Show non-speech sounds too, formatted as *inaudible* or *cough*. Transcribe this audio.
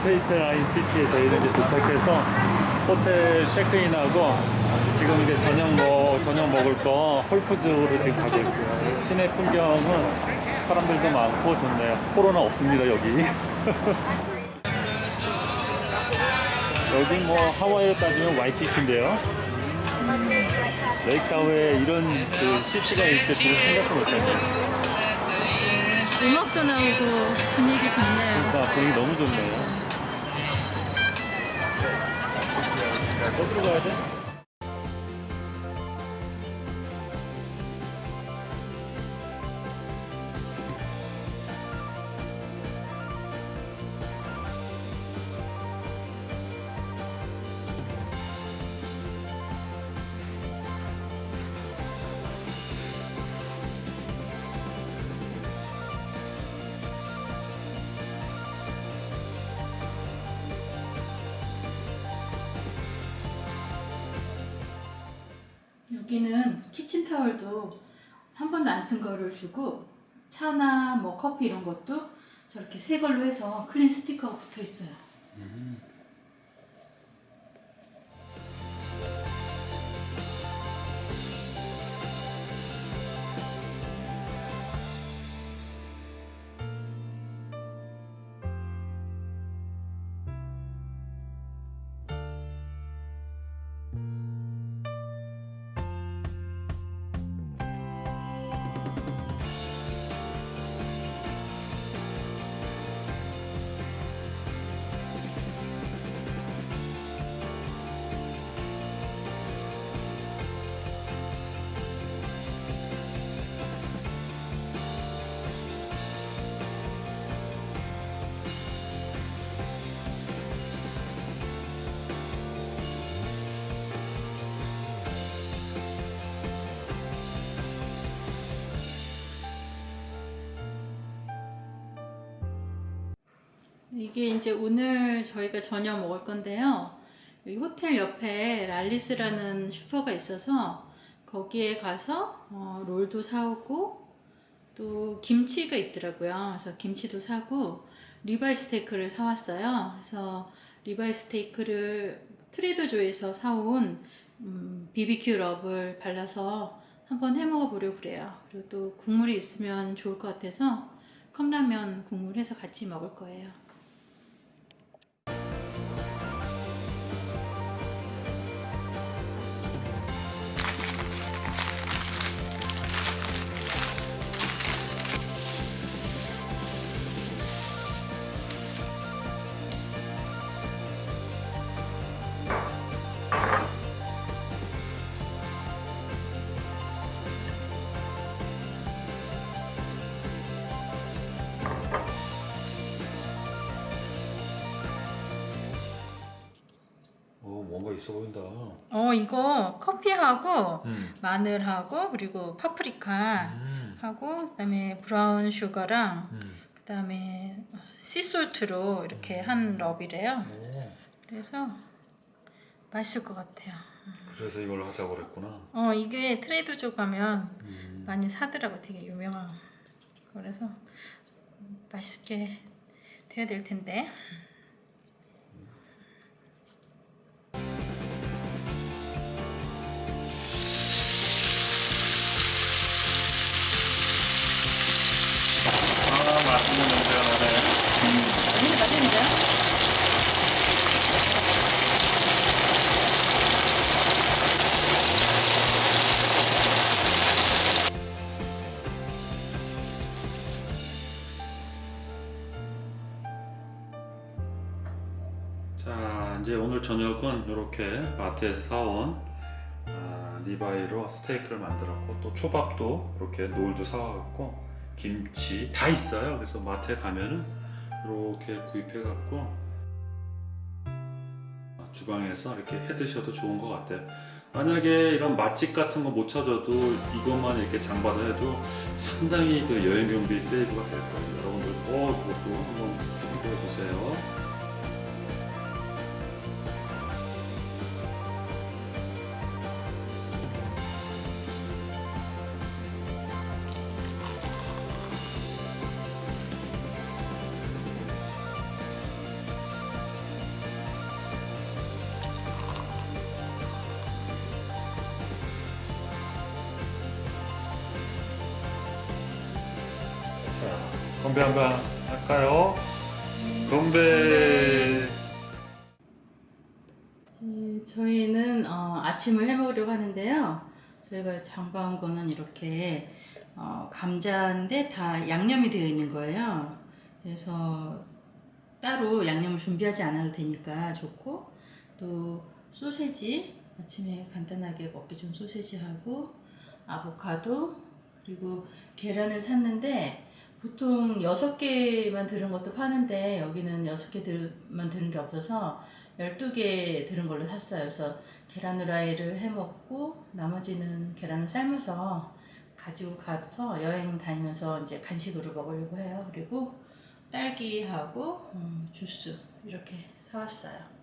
스테이트 라인 시티에 저희는 이제 도착해서 호텔 체크인하고 지금 이제 저녁 뭐 저녁 먹을 거 홀푸드로 지금 가고 있어요. 시내 풍경은 사람들도 많고 좋네요. 코로나 없습니다 여기. *laughs* 여기 뭐 하와이로 따지면 와이키키인데요. 레이크 타호에 이런 그 city가 있을 줄은 생각도 못했네요. 음악도 나오고 분위기 좋네요. 그러니까 분위기 너무 좋네요. 어디로 여기는 키친타월도 한 번도 안 쓴 거를 주고 차나 뭐 커피 이런 것도 저렇게 새 걸로 해서 클린 스티커가 붙어 있어요. 이게 이제 오늘 저희가 저녁 먹을 건데요. 여기 호텔 옆에 Raley's라는 슈퍼가 있어서 거기에 가서 어, 롤도 사오고 또 김치가 있더라고요. 그래서 김치도 사고 ribeye 스테이크를 사왔어요. 그래서 ribeye 스테이크를 Trader Joe에서 사온 음, BBQ rub을 발라서 한번 해 먹어 보려고 그래요. 그리고 또 국물이 있으면 좋을 것 같아서 컵라면 국물 해서 같이 먹을 거예요. 있어 보인다. 어 이거 커피하고 음. 마늘하고 그리고 파프리카 음. 하고 그다음에 브라운 슈거랑 음. 그다음에 씨솔트로 이렇게 한 럽이래요. 오, 그래서 맛있을 것 같아요. 그래서 이걸 하자고 그랬구나. 어 이게 트레이더조 가면 음. 많이 사더라고 되게 유명한. 그래서 맛있게 돼야 될 텐데. 자 이제 오늘 저녁은 이렇게 마트에서 사온 아, ribeye로 스테이크를 만들었고 또 초밥도 이렇게 롤도 사와갖고 김치 다 있어요. 그래서 마트에 가면은 이렇게 구입해 갖고 주방에서 이렇게 해 드셔도 좋은 것 같아요. 만약에 이런 맛집 같은 거 못 찾아도 이것만 이렇게 장봐다 해도 상당히 그 여행 경비 save가 될 거예요. 여러분들 꼭 그것도 한번 참고해 보세요 건배 한번 할까요? 건배. 네, 저희는 어, 아침을 해 먹으려고 하는데요. 저희가 장봐온 거는 이렇게 어, 감자인데 다 양념이 되어 있는 거예요. 그래서 따로 양념을 준비하지 않아도 되니까 좋고 또 소세지 아침에 간단하게 먹기 좀 소세지하고 아보카도 그리고 계란을 샀는데 보통 6개만 들은 것도 파는데 여기는 6개만 들은 게 없어서 12개 들은 걸로 샀어요. 그래서 계란 후라이를 해 먹고 나머지는 계란을 삶아서 가지고 가서 여행 다니면서 이제 간식으로 먹으려고 해요. 그리고 딸기하고 음, 주스 이렇게 사왔어요.